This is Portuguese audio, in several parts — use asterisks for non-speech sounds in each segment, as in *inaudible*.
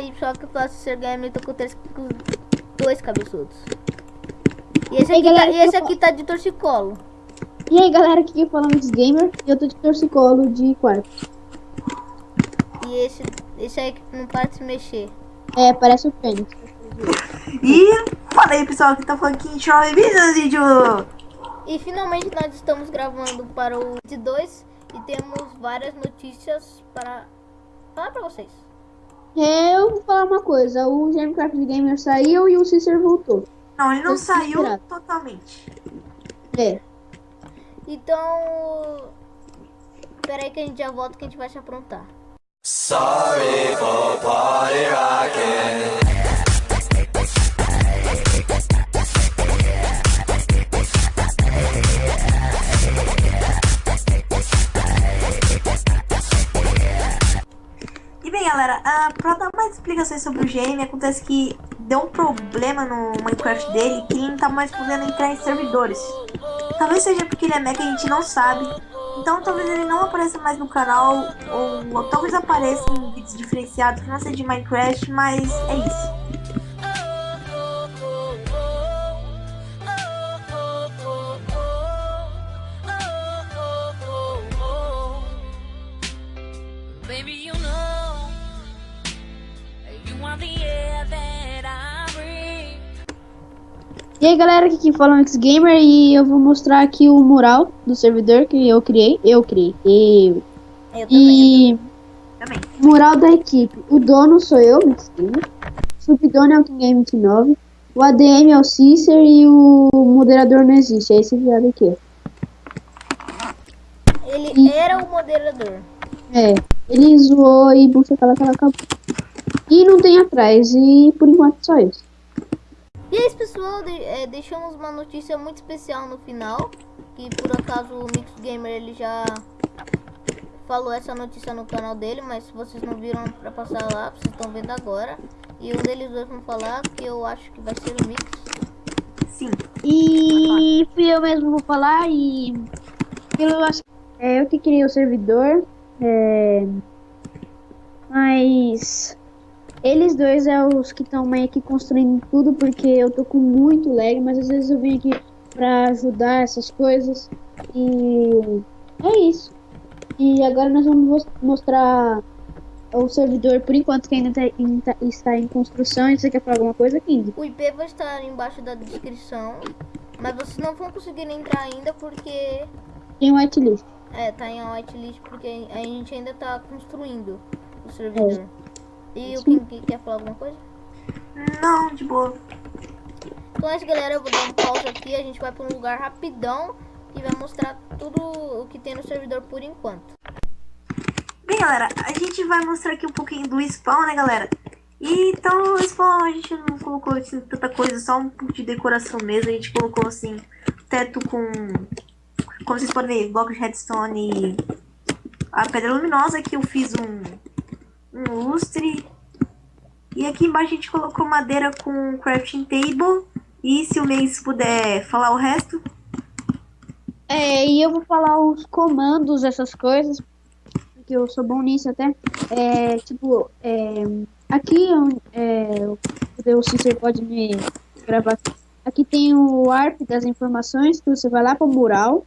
aí, pessoal, que eu faço ser game, eu tô com, três, com dois cabeçudos. E esse aqui, galera, tá, e esse aqui tá de torcicolo. E aí galera, aqui quem fala é o Mix Gamer e eu tô de torcicolo de quarto. E esse, esse aí que não para de se mexer. É, parece o Fênix. E fala aí pessoal, que tá falando aqui em Show e vídeo, vídeo. E finalmente nós estamos gravando para o de 2 e temos várias notícias para falar para vocês. É, eu vou falar uma coisa, o Gamecraft Gamer saiu e o Cícero voltou. Não, ele não saiu inspirado. totalmente. É. Então, espera aí que a gente já volta que a gente vai se aprontar. Sorry galera, ah, pra dar mais explicações sobre o GM, acontece que deu um problema no Minecraft dele que ele não tá mais podendo entrar em servidores. Talvez seja porque ele é e a gente não sabe. Então talvez ele não apareça mais no canal, ou, ou talvez apareça em vídeos diferenciados que não seja de Minecraft, mas é isso. E aí galera, aqui quem fala é o Mix Gamer e eu vou mostrar aqui o mural do servidor que eu criei. Eu criei. Eu. Eu também. E Também. mural da equipe. O dono sou eu, Mix Gamer. O subdono é o King Game 29. O ADM é o Cícero e o moderador não existe. É esse viado aqui. Ele era o moderador. É, ele zoou e bucha aquela que ela acabou. E não tem atrás, e por enquanto só isso. E é isso, pessoal, de- é, deixamos uma notícia muito especial no final, que por acaso o Mix Gamer ele já falou essa notícia no canal dele, mas se vocês não viram pra passar lá, vocês estão vendo agora. E um deles dois vão falar, que eu acho que vai ser o Mix. Sim. E fui eu mesmo vou falar e eu acho é eu que criei o servidor. é, mas eles dois é os que estão meio que construindo tudo porque eu tô com muito lag, mas às vezes eu venho aqui pra ajudar essas coisas e é isso. E agora nós vamos mos- mostrar o servidor por enquanto que ainda tá- tá- está em construção. Você quer falar alguma coisa, King? O IP vai estar embaixo da descrição, mas vocês não vão conseguir entrar ainda porque Tem whitelist. é, tá em whitelist porque a gente ainda tá construindo o servidor. E o King quer falar alguma coisa? Não, de boa. Então é isso, galera. Eu vou dar um pause aqui. A gente vai para um lugar rapidão e vai mostrar tudo o que tem no servidor por enquanto. Bem, galera, a gente vai mostrar aqui um pouquinho do spawn, né, galera? E, então, o spawn a gente não colocou assim, tanta coisa, só um pouco de decoração mesmo. A gente colocou, assim, teto com, como vocês podem ver, bloco de redstone e a pedra luminosa, que eu fiz um, um lustre. E aqui embaixo a gente colocou madeira com crafting table. E se o mês puder falar o resto, É, e eu vou falar os comandos, essas coisas, porque eu sou bom nisso até. É, tipo, é, aqui é, o Cícero pode me gravar. Aqui tem o ARP das informações, que você vai lá para o mural.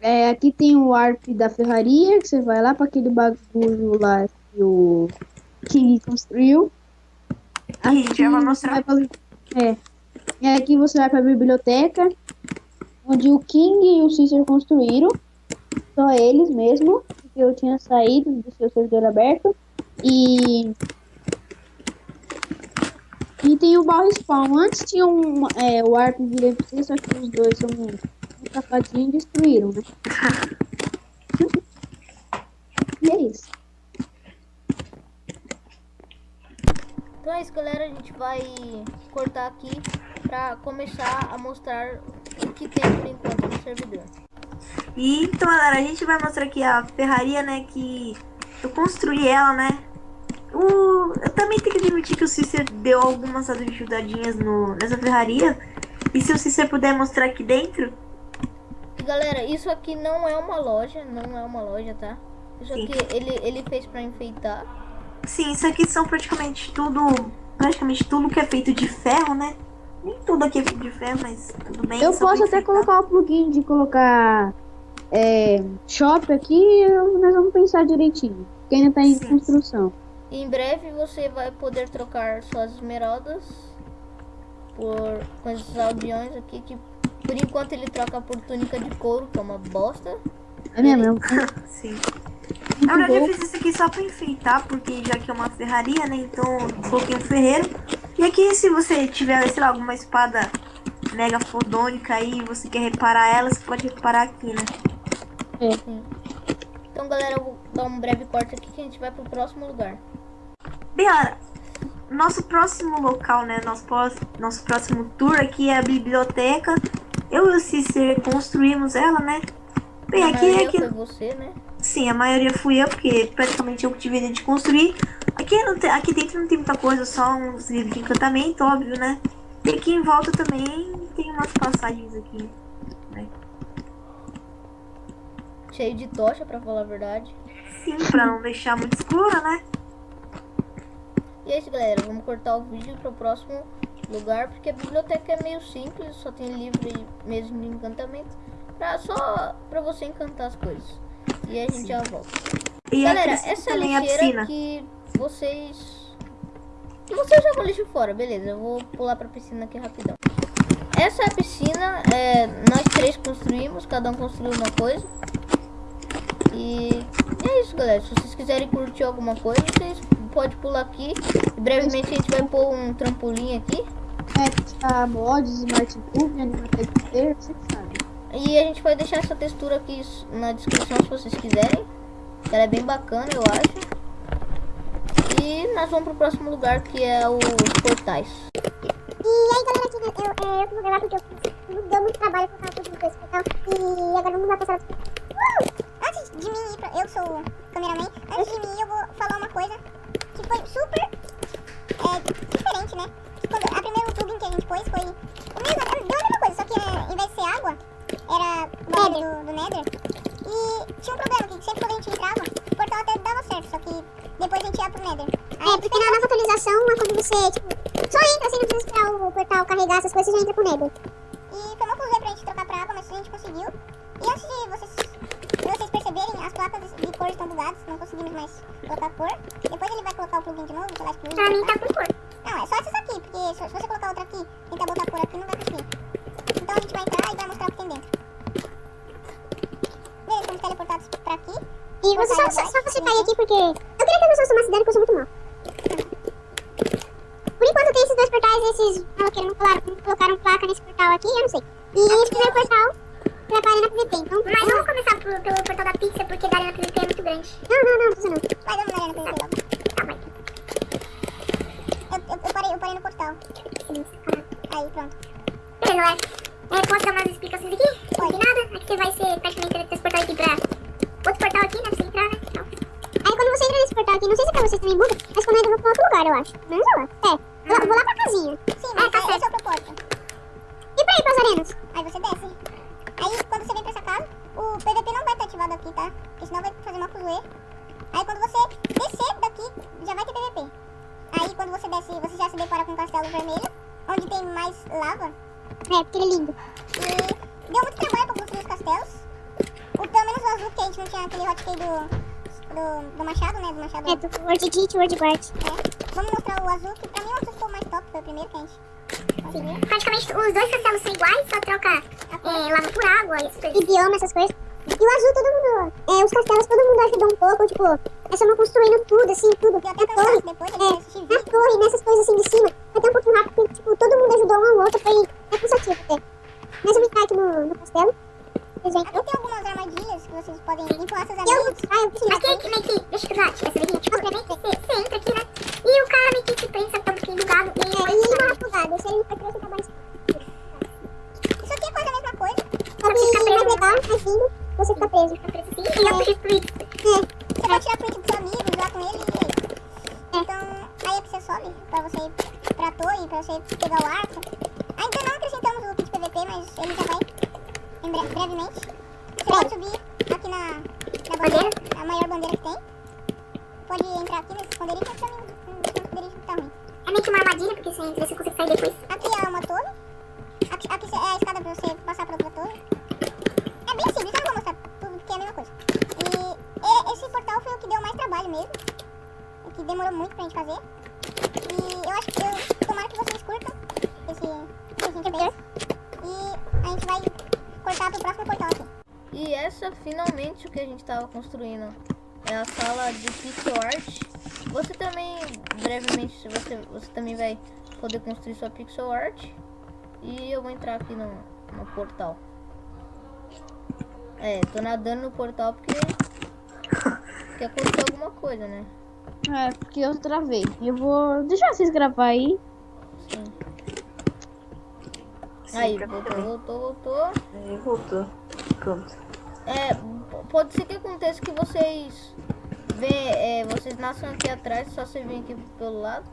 É, aqui tem o ARP da ferraria, que você vai lá para aquele bagulho lá que o King construiu. a gente já você mostrar. pra- é. E aqui você vai para a biblioteca, onde o King e o Cícero construíram. Só eles mesmo, porque eu tinha saído do seu servidor aberto. E. E tem o barro spawn. Antes tinha um, é, o ARP de LFC, só que os dois são um, um safadinho e destruíram, né? *laughs* e é isso. Então é isso, galera. A gente vai cortar aqui pra começar a mostrar o que tem por enquanto no servidor. E então, galera, a gente vai mostrar aqui a ferraria, né, que eu construí ela, né. O... Eu também tenho que admitir que o Cícero deu algumas ajudadinhas no... nessa ferraria. E se o Cícero puder mostrar aqui dentro, E galera, isso aqui não é uma loja, não é uma loja, tá? Isso Sim. aqui ele, ele fez pra enfeitar. Sim, isso aqui são praticamente tudo. Praticamente tudo que é feito de ferro, né? Nem tudo aqui é feito de ferro, mas tudo bem. Eu posso até colocar o plugin de colocar é, shop aqui, nós vamos pensar direitinho. Que ainda tá em Sim. construção. Em breve você vai poder trocar suas esmeraldas por com esses aldeões aqui que por enquanto ele troca por túnica de couro, que é uma bosta. É mesmo, um- *laughs* Sim. Na verdade, eu fiz isso aqui só pra enfeitar, porque já que é uma ferraria, né? Então, coloquei um ferreiro. E aqui, se você tiver, sei lá, alguma espada mega fodônica aí e você quer reparar ela, você pode reparar aqui, né? Então galera, eu vou dar um breve corte aqui que a gente vai pro próximo lugar. Bem, olha, nosso próximo local, né? Nosso, nosso próximo tour aqui é a biblioteca. Eu e o Cícero construímos ela, né? Bem, A aqui é aqui. foi você, né? Sim, a maioria fui eu, porque praticamente eu que tive a ideia de construir. Aqui, não tem- aqui dentro não tem muita coisa, só uns livros de encantamento, óbvio, né? E aqui em volta também tem umas passagens aqui. Cheio de tocha, pra falar a verdade. Sim, pra não deixar muito escuro, né? E é isso, galera. Vamos cortar o vídeo pro próximo lugar, porque a biblioteca é meio simples, só tem livro e mesmo de encantamento. Pra, só pra você encantar as coisas. E a gente já volta. E Galera, essa a lixeira que vocês... Vocês jogam lixo fora, beleza. Eu vou pular pra piscina aqui rapidão. Essa é a piscina, é, nós três construímos, cada um construiu uma coisa. E é isso, galera. Se vocês quiserem curtir alguma coisa, vocês podem pular aqui. E brevemente a gente vai pôr um trampolim aqui. É, testar mods, Smart Cube, Animated Player, você sabe. E a gente vai deixar essa textura aqui na descrição se vocês quiserem. Ela é bem bacana, eu acho. E nós vamos pro próximo lugar que é os portais. E aí, galera, eu, é, eu que vou gravar porque eu fiz, deu muito trabalho colocar tudo no hospital. E agora vamos lá passar uh! Antes de mim eu sou o cameraman, antes de mim eu vou falar uma coisa que foi super é, diferente, né? Que Quando, a primeiro plugin que a gente pôs foi o mesmo, deu a mesma coisa, só que é, em vez de ser água, era bagulho do, do Nether. E tinha um problema, que sempre quando a gente entrava, o portal até dava certo, só que depois a gente ia pro Nether. é, porque na nova atualização, é quando você, tipo, só entra assim, não precisa esperar o portal carregar essas coisas, você já entra pro Nether. E foi uma coisa pra gente trocar pra água, mas a gente conseguiu. E antes de vocês, de vocês perceberem, as placas de cor estão bugadas, não conseguimos mais colocar cor. Depois ele vai colocar o plugin de novo, sei lá, excluir. Pra mim tá com cor. Não, é só essas aqui, porque se, você colocar outra aqui, tentar botar cor aqui, não vai conseguir. Então a gente vai entrar e vai mostrar o que tem dentro. Beleza, fomos teleportados pra aqui. E você só, só, só você cair aqui porque... Eu queria que as pessoas tomassem dano, porque eu sou muito mal. Por enquanto tem esses dois portais, esses maloqueiros não colocaram, não colocaram placa nesse portal aqui, eu não sei. E esse primeiro portal pra Arena PVP, então... Mas vamos começar pelo, pelo portal da pizza, porque da Arena PVP é muito grande. Não, não, não, precisa não. Vai, vamos na Arena PVP logo. Tá, vai. Eu, eu, eu, parei, eu parei no portal. Aí, pronto. Beleza, galera. É, posso dar umas explicações aqui? Não tem nada. Aqui você vai ser praticamente teletransportado aqui pra outro portal aqui, né? Pra você entrar, né? Então. Aí quando você entra nesse portal aqui, não sei se pra vocês também muda, mas quando entra pra outro lugar, eu acho. Menos eu acho. É. com um castelo vermelho, onde tem mais lava. É, porque ele é lindo. E deu muito trabalho pra construir os castelos. O, pelo menos o azul, que a gente não tinha aquele hotkey do, do, do machado, né? Do machado. É, do Word Git, Word Guard. É. Vamos mostrar o azul, que pra mim é o que ficou mais top, foi o primeiro que a gente conseguiu. Praticamente os dois castelos são iguais, só troca é, lava por água e essas coisas. Bioma, essas coisas. E o azul, todo mundo. É, os castelos, todo mundo ajudou um pouco, tipo, nós estamos construindo tudo, assim, tudo. Deu até torre. depois, a É, gente vídeo. torre, nessas coisas assim de cima. Foi até um pouquinho rápido, porque, tipo, todo mundo ajudou um ao outro, foi é cansativo até. Mas eu vou entrar aqui no, no castelo. Aqui tem algumas armadilhas que vocês podem empurrar seus E eu, ah, eu preciso. Aqui que, deixa eu usar essa daqui, tipo, você, você entra aqui, né? E o cara meio que te pensa que tá um pouquinho bugado e É, ele e ele vai afogado, se ele não for preso, tá mais. Isso aqui é quase a mesma coisa. Só que mais legal, mais lindo, você fica preso. fica preso assim e eu preciso fluir. É, Você pode tirar print dos seus amigos, lá com ele e é isso. Então, aí é que você sobe pra você ir pra torre, pra você pegar o arco. Ainda não acrescentamos o kit PVP, mas ele já vai em bre- brevemente. Você pode subir aqui na, na bandeira, a maior bandeira que tem. pode entrar aqui nesse esconderijo, mas também hum, esse esconderijo tá ruim. É meio que uma armadilha, porque você entra você consegue sair depois. Aqui é uma torre. Aqui, aqui é a escada pra você passar pra outra torre. É bem simples, eu não vou mostrar tudo, porque é a mesma coisa. E, e esse portal foi o que deu mais trabalho mesmo. O que demorou muito pra gente fazer. E eu acho que eu tomara que vocês curtam esse, esse intermédio. E a gente vai cortar pro próximo portal aqui. E essa finalmente o que a gente estava construindo é a sala de pixel art. Você também brevemente você você também vai poder construir sua pixel art e eu vou entrar aqui no, no portal. É, tô nadando no portal porque que aconteceu alguma coisa, né? É, porque eu travei. Eu vou deixar vocês gravar aí. Sim. Sim, Aí, voltou, mim voltou, voltou. Aí voltou. Pronto. É, pode ser que aconteça que vocês vê, é, vocês nasçam aqui atrás, só você vem aqui pelo lado.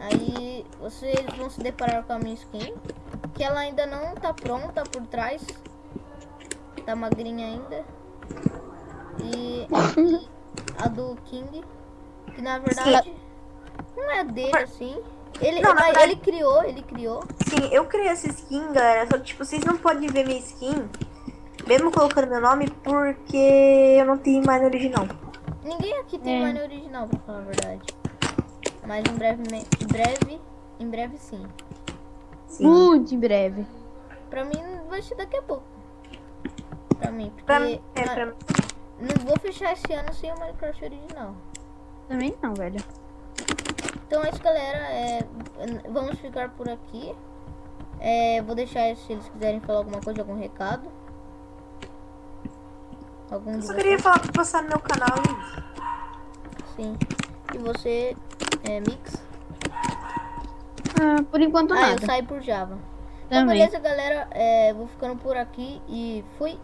Aí vocês vão se deparar com a minha skin, que ela ainda não tá pronta por trás. Tá magrinha ainda. E a do King, que na verdade não é dele assim. Ele, Não, verdade- ele criou, ele criou. Sim, eu criei essa skin, galera. Só que, tipo, vocês não podem ver minha skin, mesmo colocando meu nome, porque eu não tenho mais no original. Ninguém aqui tem É. mine original, pra falar a verdade. Mas em breve, em breve, em breve sim. Sim. Muito em breve. Pra mim vai ser daqui a pouco. Pra mim, porque Pra mim, é, pra mim. não vou fechar esse ano sem o Minecraft original. Também não, velho. Então é isso, galera. É, vamos ficar por aqui. É, vou deixar se eles quiserem falar alguma coisa, algum recado. Algum Eu só vocês? queria falar pra passar no meu canal e. Sim. E você, é, Mix? Ah, por enquanto Ah, eu nada. saí por Java. Então, Também. beleza, galera. É, vou ficando por aqui e fui.